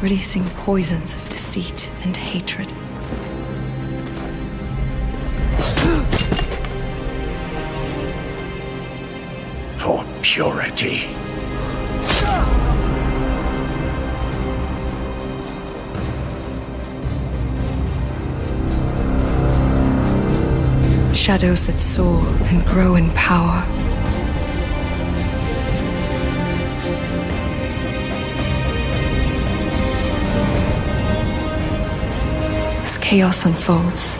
releasing poisons of deceit and hatred. For purity. Shadows that soar and grow in power. Chaos unfolds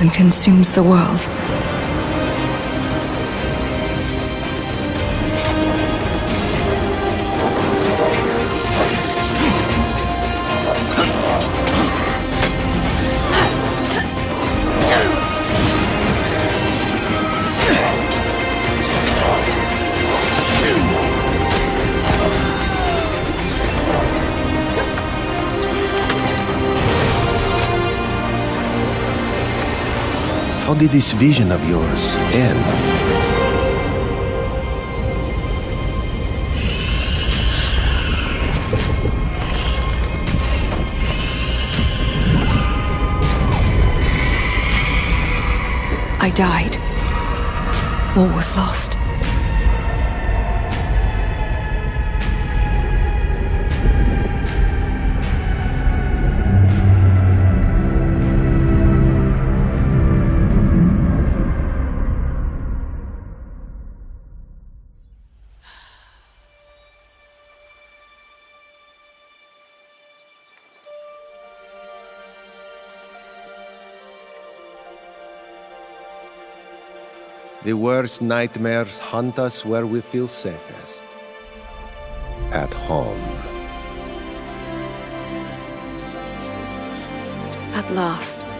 and consumes the world. How did this vision of yours end? I died. War was lost. The worst nightmares hunt us where we feel safest. At home. At last.